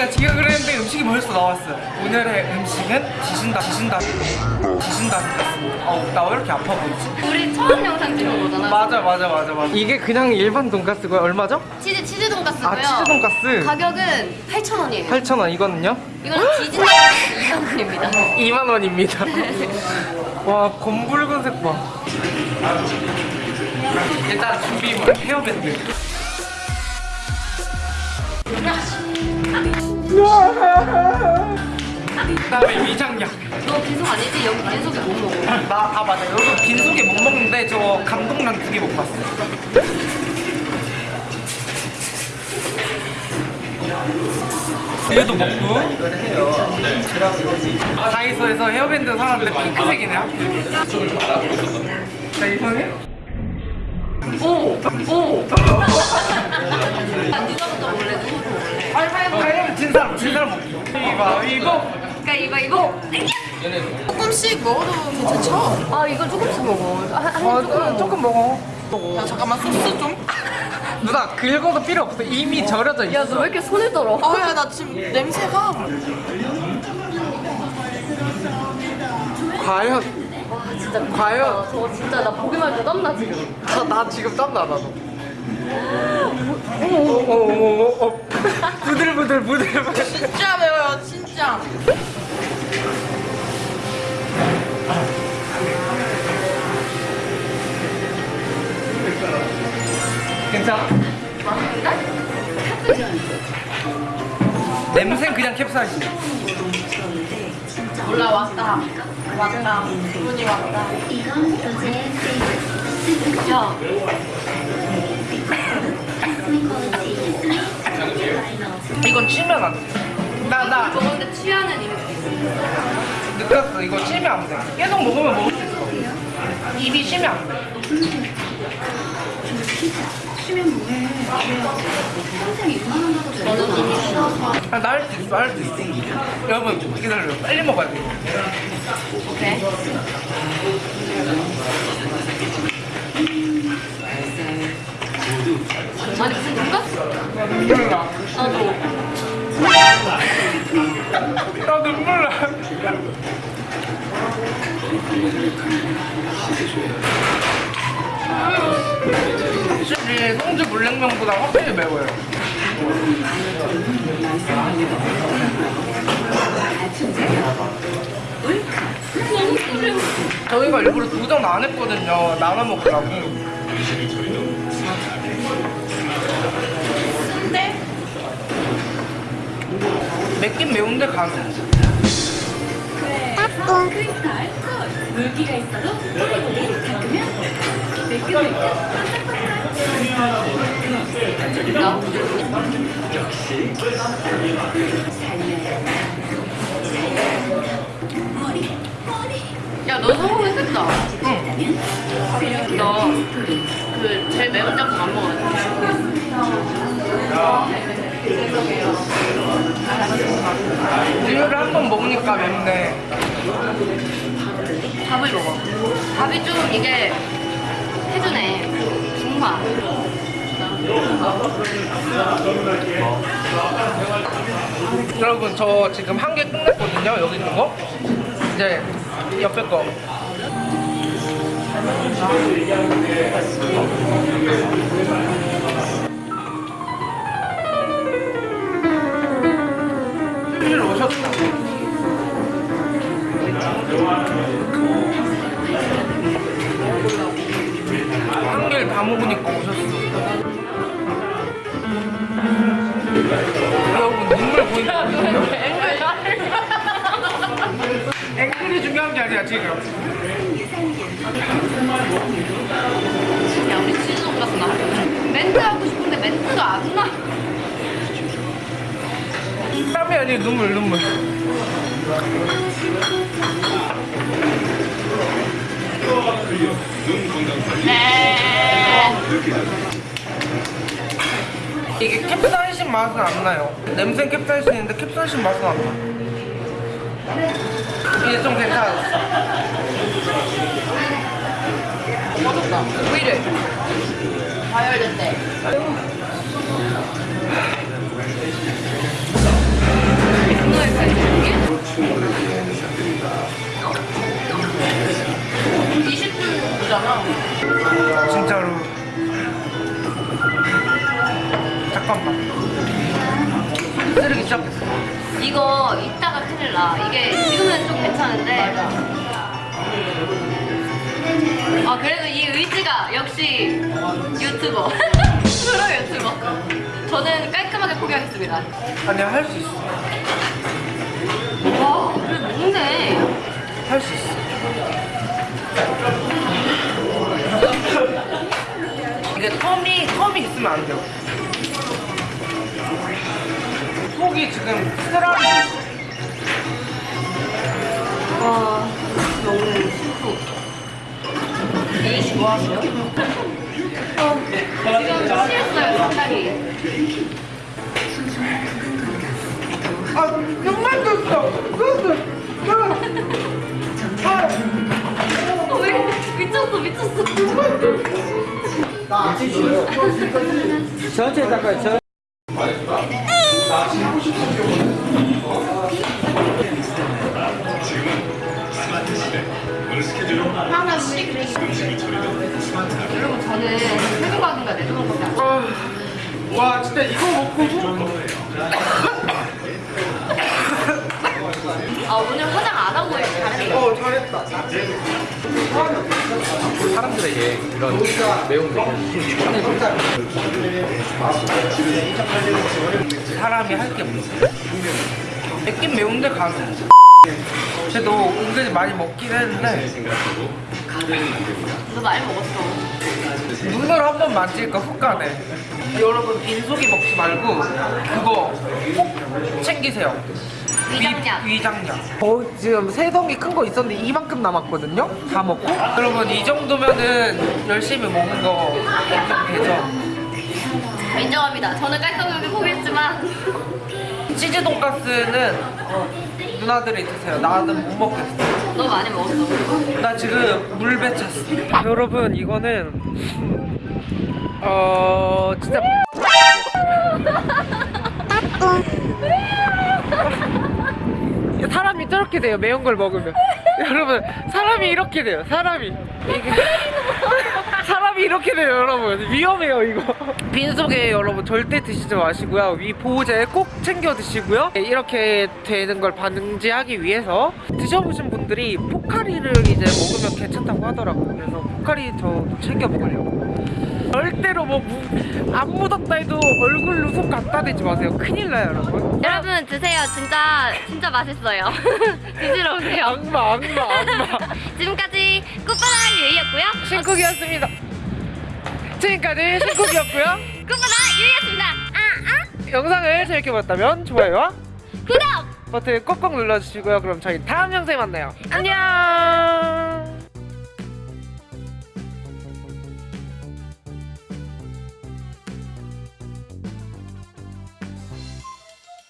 우리가 지각을 했는데 음식이 벌써 나왔어요. 오늘의 음식은 지신다, 지신다, 지신다. 어우, 나왜 이렇게 아파 보이지? 우리 처음 영상 찍은 거잖아. 맞아, 맞아, 맞아, 맞아. 이게 그냥 일반 돈가스고요. 얼마죠? 치즈 치즈 돈가스고요. 아, 치즈 돈가스. 가격은 8,000원이에요. 8,000원. 이거는요? 이거는 지진 돈가스 2,000원입니다. 2만 원입니다. 와, 검붉은색 봐. 일단 준비물 헤어밴드. 그다음에 위장약. 너 빈속 아니지? 여기 빈속에 못 먹어. 나, 아 맞아. 여기 빈속에 못 먹는데 저 감동란 두 개 못 봤어. 얘도 먹고. 다이소에서 헤어밴드 사왔는데 핑크색이네요. 자 이번에. 오! 오! 아, 누가 먼저 먹을래? 누구 먹을래? 진 사람 진 사람 먹기. 가위바위보. 그러니까 이거 이거. 조금씩 먹어도 괜찮죠? 아 이거 조금씩 먹어. 한, 한 어, 조금. 조금 먹어. 야 잠깐만 소스 좀. 누나 긁어도 필요 없어. 이미 절여져 있어. 야 너 왜 이렇게 손을 떨어? 아야 나 지금 냄새가 과연 와 진짜. 과연? 아, 저거 진짜 나 보기만 해도 땀나 지금. 나, 나 지금 땀나 나도. 어머 어머 어머 어머. 부들부들. 진짜 매워요 진짜. 괜찮아? 냄새는 그냥 캡사이신. 올라왔다. 왔다. 기분이 왔다. 야 이건 치면 안 돼. 나, 나 먹었는데 취하는 이미. 느꼈어. 이거 치면 안 돼. 계속 먹으면 먹을 수 있어. 입이 쉬면 안 돼. 아, 나할수 있어, 할수 있어. 여러분, 기다려. 빨리 먹어야 돼. 오케이. 아니 무슨 돈가스? 몰라. 나도. 나 눈물 나. 확실히 성주 물냉면보다 확실히 매워요. 저희가 일부러 도전 안 했거든요. 나눠 먹으라고. 맵긴 매운데 가능. 물기가 있어도 뿌리뿌리 닦으면 매끈매끈 나 야, 너 성공했겠다. 번 먹으니까 맵네. 밥을 먹어. 밥이 좀 이게 해주네. 중화. 여러분 저 지금 한 개 끝냈거든요. 여기 있는 거. 이제 옆에 거. 여러분 눈물 거 앵글이 중요한 게 아니야 지금 야, 우리 치즈 돈가스 나. 멘트 하고 싶은데 멘트가 안 나. 땀이 아니라 눈물 눈물 이게 캡사이신 맛은 안 나요 냄새 캡사이신인데 캡사이신 맛은 안 나. 이제 좀 괜찮았어 꺼졌다. 왜 이래? 과열된대. 시작했어 이거 이따가 큰일 나. 이게 지금은 좀 괜찮은데. 아 그래도 이 의지가 역시 유튜버. 프로 유튜버. 저는 깔끔하게 포기하겠습니다. 아니야 할수 있어 와, 그래 먹네. 할수 있어 이게 텀이 텀이 있으면 안 돼요 속이 지금 쓰라리 와, 신부. 유희 씨 뭐하세요? 어, 지금 취했어요, 상당히. 아 정말 좋어 어, 왜 미쳤어, 미쳤어. 전체 닦아요. 전. 여러분, 저는 새우각인가 내도록밖에 안 아, 와 진짜 이거 먹고 아, 오늘 화장 안 하고 잘했네. 어 잘했다 사람들에게 이런 매운 거. 사람이 할 게 없어 맵긴 매운데 가능 그래도 은근히 많이 먹긴 했는데. 너 많이 먹었어. 눈으로 한번 만지니까 훅 가네. 여러분 빈속이 먹지 말고 그거 꼭 챙기세요. 위장약. 위, 위장약. 어, 지금 세 덩이 큰 거 있었는데 이만큼 남았거든요? 다 먹고? 여러분 이 정도면은 열심히 먹은 거 인정되죠 인정합니다. 저는 깔끔하게 포기했지만. 치즈 돈가스는 어, 누나들이 드세요. 나는 못 먹겠어. 너 많이 먹었어. 나 지금 물배 찼어. 여러분 이거는 어 진짜. 사람이 저렇게 돼요 매운 걸 먹으면. 여러분 사람이 이렇게 돼요 사람이. 이게 사람이 이렇게 돼요 여러분. 위험해요 이거. 빈속에 여러분 절대 드시지 마시고요. 위 보호제 꼭 챙겨 드시고요. 이렇게 되는 걸 방지하기 위해서 드셔보신 분들이 포카리를 이제 먹으면 괜찮다고 하더라고요. 그래서 포카리 저 챙겨 먹으려고. 절대로 뭐안 묻었다 해도 얼굴로 손 갖다 대지 마세요. 큰일 나요 여러분. 여러분 드세요. 진짜 진짜 맛있어요. 드시러 오세요. 악마 악마 악마. 지금까지 꽃바람 유이였고요. 신쿡이었습니다 지금까지 신쿡이었고요 꽃바람 유이였습니다. 아 아. 영상을 재밌게 봤다면 좋아요와 구독. 버튼 꼭꼭 눌러주시고요 그럼 저희 다음 영상에 만나요 안녕